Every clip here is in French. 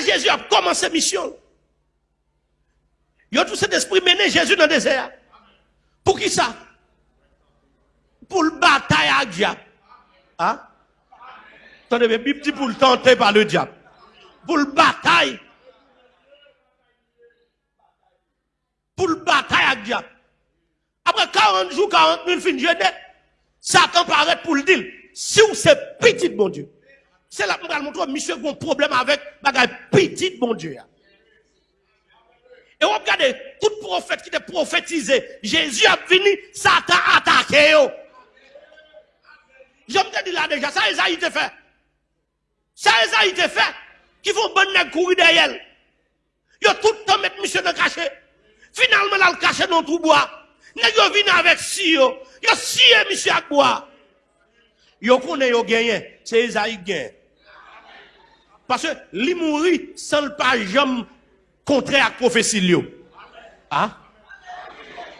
Jésus a commencé mission. Il a tout cet esprit mené Jésus dans le désert. Pour qui ça? Pour le bataille le diable. Hein? Attendez, mais Bible dit pour le tenter par le diable. Pour le bataille. Pour le bataille le diable. Après 40 jours, 40 000 fins de Satan paraît pour le dire. Si vous c'est petit, bon Dieu. C'est là que je montrer, monsieur, a un problème avec bagay petit, bon Dieu. Et vous regardez, tout prophète qui était prophétisé, Jésus a venu, Satan a attaqué. Je me dis là déjà, ça Esaïe te fait. Ça Esaïe te fait. Qui font bonne courir derrière. Yo tout le temps mettre monsieur dans le cachet. Finalement, là, le cachet dans tout bois. Nèg yo avec si yo. Yo si monsieur à bois. Yo connaît yo gagné. C'est Esaïe gagne. Parce que li mouri sans le pas jamais contraire à prophétie li. Ah?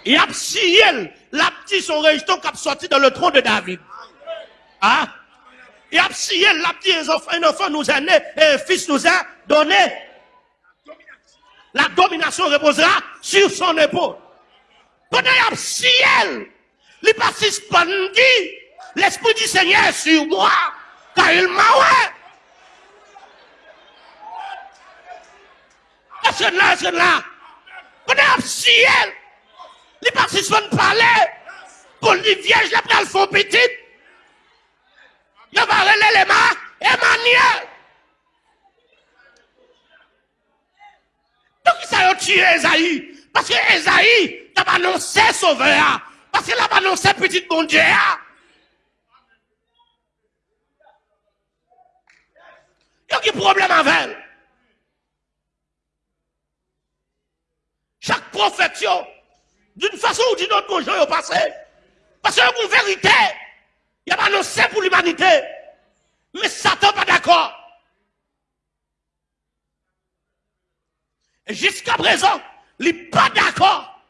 Et a siel, la petite son rejeton qui a sorti dans le trône de David. Ah? Et a siel, la petite un enfant nous a né et un fils nous a donné. La domination reposera sur son épaule. Pendant y a ciel, il pas suspendu. L'Esprit du Seigneur sur moi, car il m'a ouais. Que là, que là? Pendant y a ciel, pas suspendu parler. Pour lui vierge, la pral font va relayer les mains, Emmanuel. Donc, ça a tué Esaïe? Parce que Esaïe, t'a annoncé sauveur. Parce qu'il a annoncé petit bon Dieu. Il y a un problème avec elle? Chaque prophète, autre, mon Jean, passé. Parce que une vérité, il a annoncé pour l'humanité. Mais Satan pas d'accord. Jusqu'à présent, il n'est pas d'accord.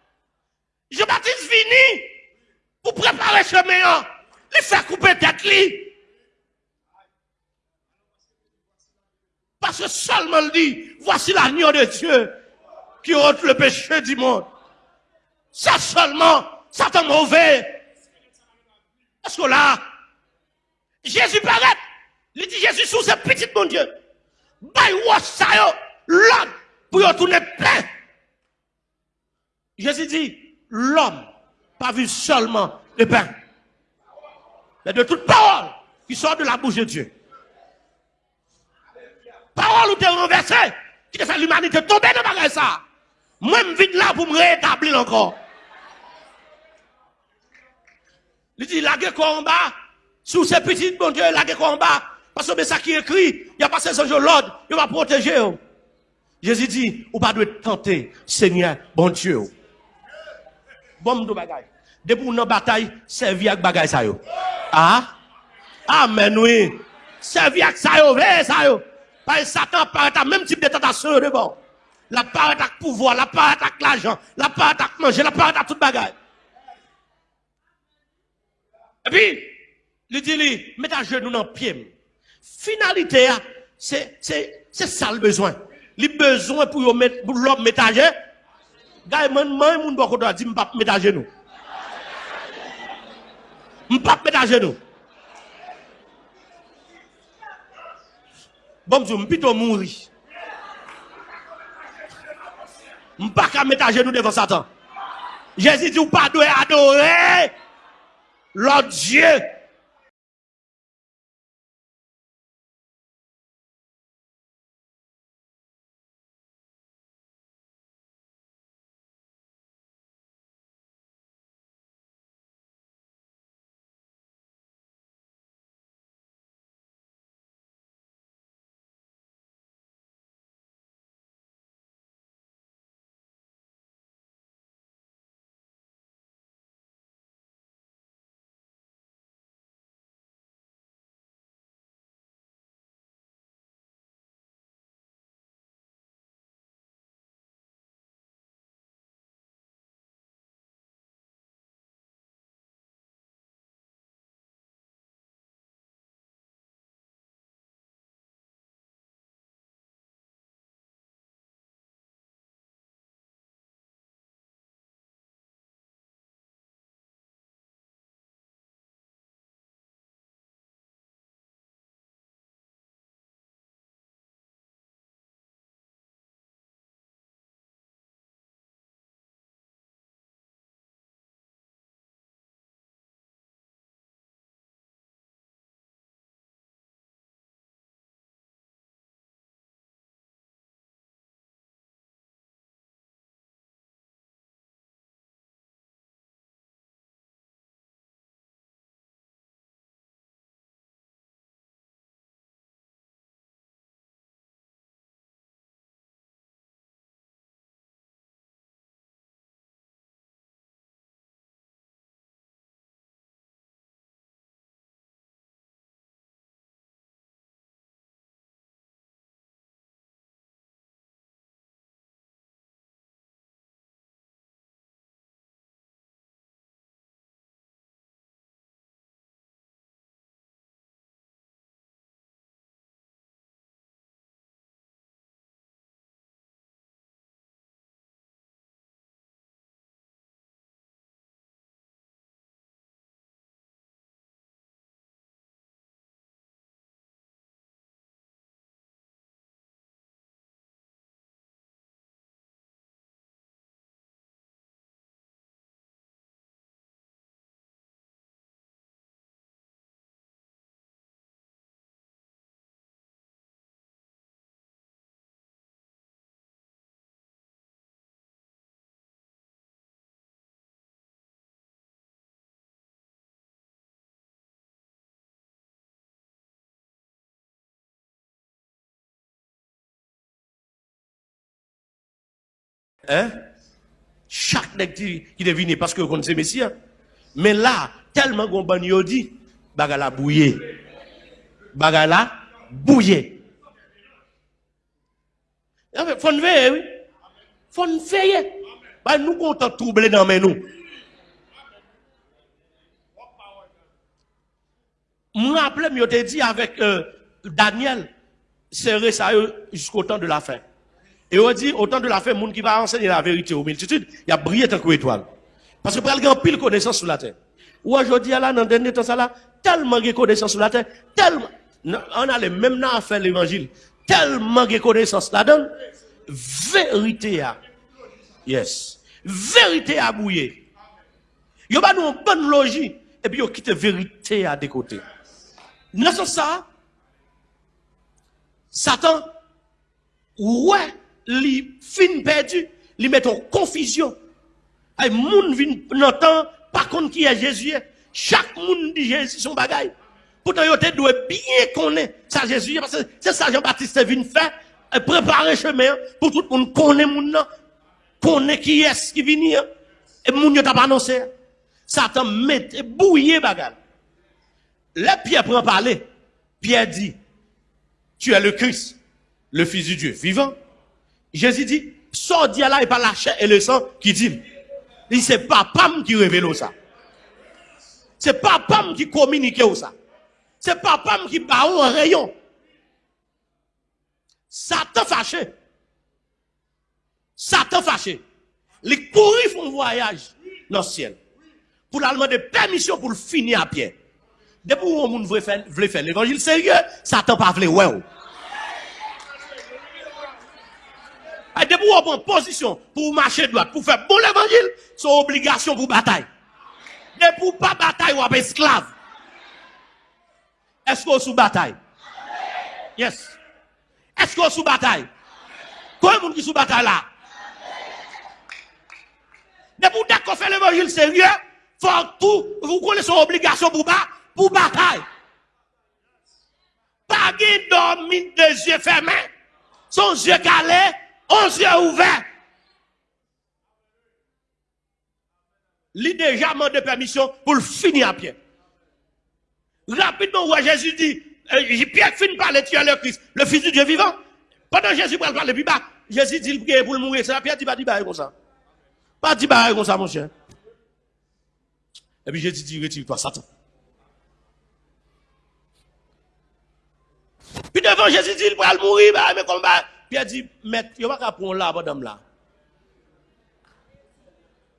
Jean-Baptiste vini pour préparer chemin. Il fait couper tête lui. Parce que seulement il dit, voici l'agneau de Dieu qui ôte le péché du monde. Ça seulement, Satan mauvais. Parce que là, Jésus paraît? Il dit Jésus sous ce petit bon Dieu. By what ça l'homme pour y tourner plein. Jésus dit, l'homme, pas vu seulement le pain, mais de toute parole qui sort de la bouche de Dieu. Parole où tu es renversé, qui te fait l'humanité tomber dans ça. Moi, vite là pour me rétablir encore. Il dit, la guerre combat, sous ces petits bon Dieu, la guerre combat, parce que ça qui écrit, il y a pas ces anges l'ordre, il va protéger. Jésus dit, ou pas de tenter, Seigneur, bon Dieu. Bon, de bagaille. Depuis une bataille, servi avec bagaille ça yo. Ah? Amen, oui. Servi avec ça yo, vrai ça yo. Parce que Satan paraît à même type de tentation de bon. La paraît à pouvoir, la paraît à l'argent, la paraît à manger, la paraît à toute bagaille. Et puis, il dit, lui, mets à genoux dans le pied. Finalité, c'est, c'est, ça le besoin. Le besoin pour l'homme mettre à genoux. Gars, moi, mon beaucoup doit dire, m'pas mettre à genoux. M'pas mettre à genoux. Bon, je m'pito mourir. pas qu'à mettre à genoux devant Satan. Jésus dit, vous pas adorer l'autre Dieu Hein? Chaque nèg qui devine parce que connaît Messie. hein. Mais là, tellement qu'on ban yo dit, bagala bouillé. Bagala. Ah, Faut nous veiller, oui. Faut veiller. Bah, nous comptons troubler dans mais nous. Me rappelle, je dit avec euh, Daniel, serrer ça eux, jusqu'au temps de la fin. Et on dit, au temps de la fin, monde qui va enseigner la vérité aux multitudes, il y a brillé tant que étoile. Parce que pour il y a pile connaissance sur la terre. Ou aujourd'hui, là, dans le dernier temps, là, tellement de connaissance sur la terre, tellement, on a les mêmes à faire l'évangile, tellement de connaissance là-dedans, vérité à, yes, vérité à bouiller. Yo ba nous une bonne logique, et puis yo quitte vérité à des côtés. Dans ce sens, ça, Satan, ouais, li fin perdu, li met en confusion. Ay moun vin nan temps, par contre qui est Jésus. Chaque moun dit Jésus son bagay. Pourtant, yo te bien connaître ça Jésus, c'est ça Jean-Baptiste vient faire, préparer chemin pour tout le monde connaître moun nan, connaît qui est qui vient, et moun yo t'a pas annoncé. Satan met, bouillé bagay. Là, Pierre prend parler. Pierre dit, tu es le Christ, le Fils du Dieu vivant. Jésus dit, sors d'y là et pas la chair et le sang qui dit. Il c'est pas Pam qui révèle ça. C'est pas Pam qui communique ça. C'est pas Pam qui bat un rayon. Satan fâché. Satan fâché. Les courir font voyage dans le ciel. Pour la demander permission pour le finir à pied. Depuis où on veut faire, l'évangile sérieux, Satan pas voulu ouais. ou. Et depuis où on prend position pour marcher droit, pour faire bon l'évangile, c'est obligation pour bataille. Depuis où pas bataille ou esclave. Est-ce qu'on sous bataille? Yes. Est-ce qu'on sous bataille? Combien de qui sous bataille là? Depuis où d'accord fait l'évangile sérieux, faut tout, vous connaissez son obligation pour pour bataille. Pas de dormir des yeux fermés, son yeux calés, onze yeux ouverts. Lui déjà demandé permission pour le finir à pied. Rapidement, où Jésus dit, euh, Pierre finit par le tuer le Christ, le Fils du Dieu vivant. Pendant Jésus parle parler, puis bah, Jésus dit il prie pour le mourir. C'est Pierre dit pas dit comme ça. Pas dit bah comme ça, mon cher. Et puis Jésus dit, retire-toi, Satan. Puis devant Jésus dit, il va mourir, bah, mais comme bah, Pierre dit, maître, il va pas prendre là, madame là.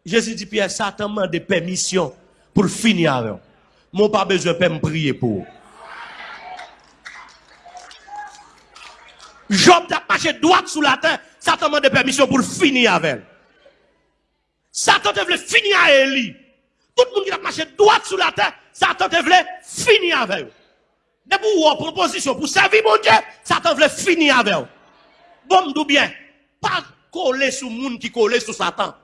Jésus dit, Pierre, Satan m'a des permissions pour finir avec. Mon pas besoin de me prier pour. Job t'a marché droit sous la terre, Satan m'a des permissions pour finir avec. Satan te voulait finir avec Élie. Tout le monde qui a marché droit sous la terre, Satan te voulait finir avec. eux. Depuis où on prend position pour servir mon Dieu, Satan voulait finir avec. bon ou bien, pas coller sur moun qui coller sur Satan.